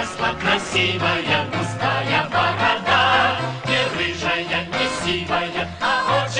выросла красивая густая борода, не рыжая, не сивая, а очень